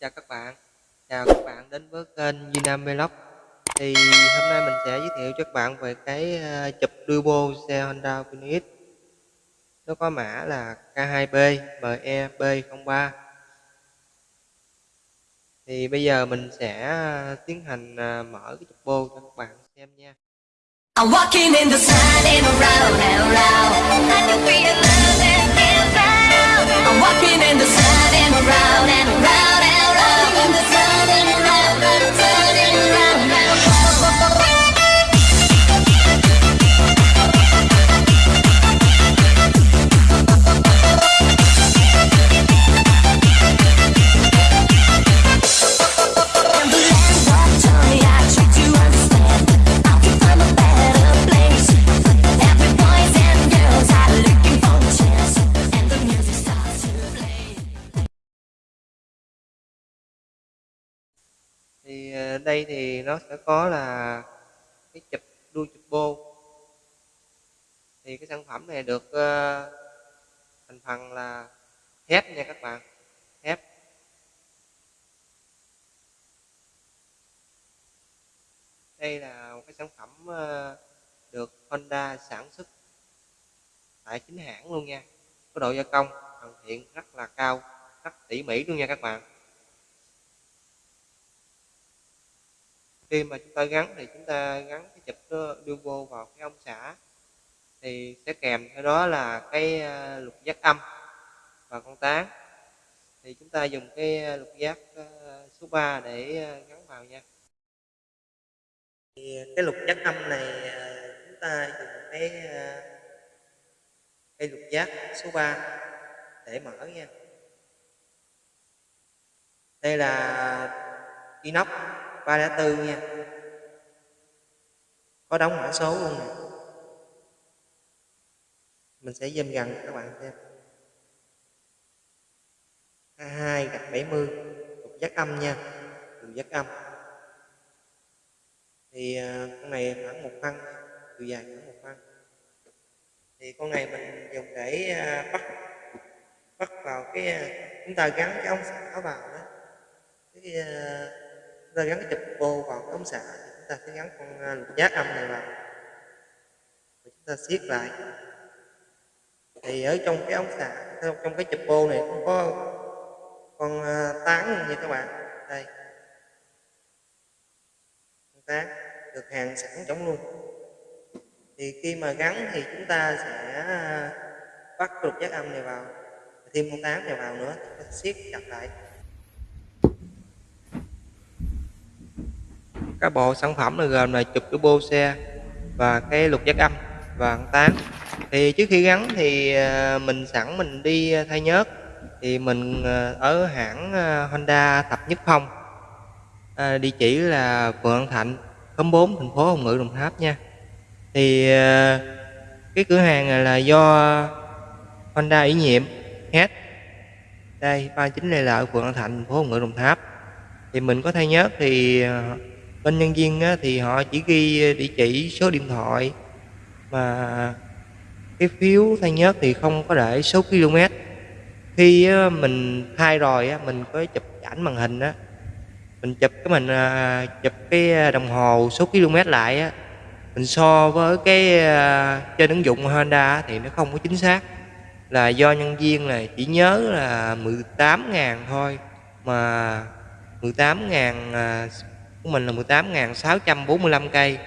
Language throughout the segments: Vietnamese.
chào các bạn. Chào các bạn đến với kênh Vinam Vlog. Thì hôm nay mình sẽ giới thiệu cho các bạn về cái ờ, chụp turbo xe Honda Phoenix nó có mã là K2B MEB03 thì bây giờ mình sẽ ờ, tiến hành ờ, mở cái chụp bô cho các bạn xem nha. I'm walking in the sun and around and around. I can feel đây thì nó sẽ có là cái chụp đuôi chụp bô. Thì cái sản phẩm này được uh, thành phần là thép nha các bạn thép đây là một cái sản phẩm uh, được Honda sản xuất tại chính hãng luôn nha có độ gia công hoàn thiện rất là cao rất tỉ mỉ luôn nha các bạn. Khi mà chúng ta gắn thì chúng ta gắn cái chụp đó, đưa vô vào cái ống xả, thì sẽ kèm theo đó là cái à, lục giác âm và con tán. Thì chúng ta dùng cái à, lục giác à, số 3 để gắn vào nha. Thì cái lục giác âm này chúng ta dùng cái cái lục giác số 3 để mở nha. Đây là inox. 304 nha. Có đóng mã số luôn nè. Mình sẽ zoom gần các bạn xem. 22 gạch 70 lục giác âm nha lục giác âm. Thì à, con này khoảng một phân, chiều dài khoảng một phân. Thì con này mình dùng để à, bắt bắt vào cái à, chúng ta gắn cái ống xả vào đó. Cái ta gắn cái chụp bô vào cái ống xả thì chúng ta sẽ gắn con à, lục giác âm này vào. Rồi chúng ta siết lại. Thì ở trong cái ống xả trong cái chụp bô này cũng có con à, tán như các bạn. Đây. Con tán được hàng sẵn trong luôn. Thì khi mà gắn thì chúng ta sẽ à, bắt lục giác âm này vào, thêm con tán này vào nữa siết chặt lại. Các bộ sản phẩm là gồm là chụp turbo xe và cái lục giác âm và con tán thì trước khi gắn thì à, mình sẵn mình đi thay nhớt. Thì mình à, ở hãng à, Honda tập Nhất Phong. À, địa chỉ là Phường An Thạnh khóm 4 thành phố Hồng Ngự Đồng Tháp nha. Thì cái cửa hàng này là do Honda ủy nhiệm hết đây 39 Lê Lợi Phường An Thạnh thành phố Hồng Ngự Đồng Tháp. Thì mình có thay nhớt thì bên nhân viên á, thì họ chỉ ghi ờ, địa chỉ số điện thoại mà cái phiếu thay nhớt thì không có để số km khi á, mình thay rồi á, mình có chụp ảnh màn hình á mình chụp cái mình à, chụp cái à, đồng hồ số km lại á mình so với cái ờ, trên ứng dụng Honda thì nó không có chính xác. Là do nhân viên này chỉ nhớ là 18.000 thôi mà 18.000 của mình là 18.645 cây.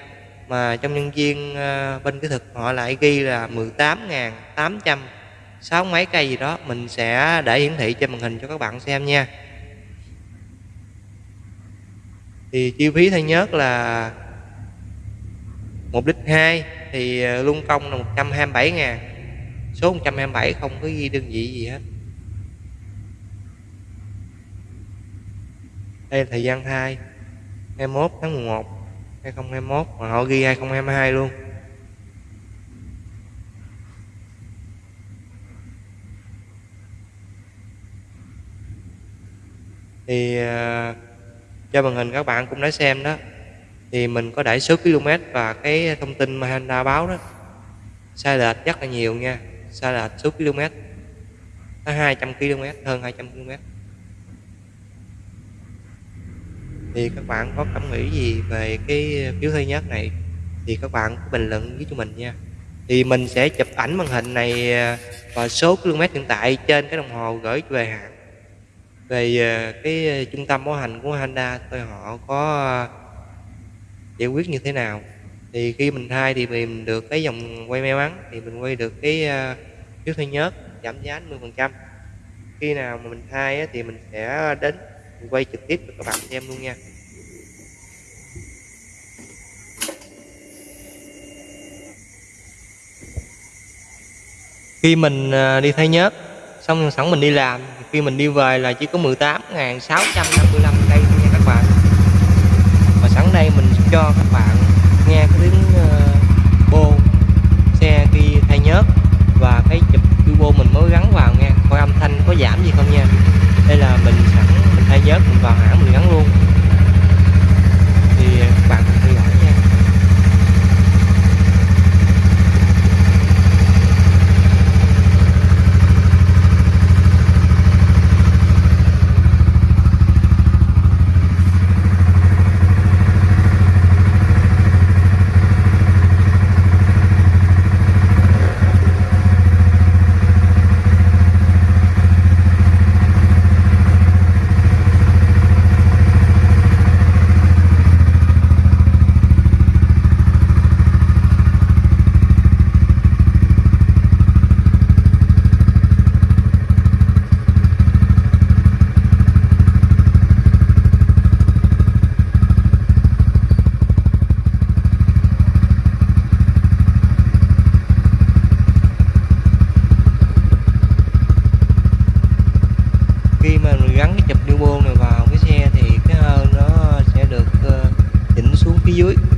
Mà trong nhân viên ờ, bên kỹ thuật họ lại ghi là 18.800 sáu mấy cây gì đó. Mình sẽ để hiển thị trên màn hình cho các bạn xem nha. Thì chi phí thay nhớt là một lít 2 thì ờ, luân công là 127 ngàn. Số 127 không có ghi đơn vị gì hết. Đây là thời gian thai 21 tháng 11 2021 mà họ ghi 2022 luôn. Thì à, cho màn hình các bạn cũng đã xem đó, thì mình có đẩy số km và cái thông tin mà Honda báo đó. Sai lệch rất là nhiều nha, sai lệch số km nó 200 km hơn 200 km thì các bạn có cảm nghĩ gì về cái phiếu thứ nhất này? Thì các bạn cứ bình luận với cho mình nha. Thì mình sẽ chụp ảnh màn hình này à, và số km hiện tại trên cái đồng hồ gửi về hãng. Về à, cái à, trung tâm bảo hành của Honda tôi họ có giải quyết như thế nào. Thì khi mình thay thì mình được cái dòng quay may mắn, thì mình quay được cái phiếu thuê nhớt giảm giá 10% khi nào mà mình thay thì mình sẽ đến mình quay trực tiếp cho các bạn xem luôn nha. Khi mình à, đi thay nhớt, xong sẵn mình đi làm khi mình đi về là chỉ có 18.655 cây nha các bạn. Và sẵn đây mình cho các bạn nghe cái tiếng phía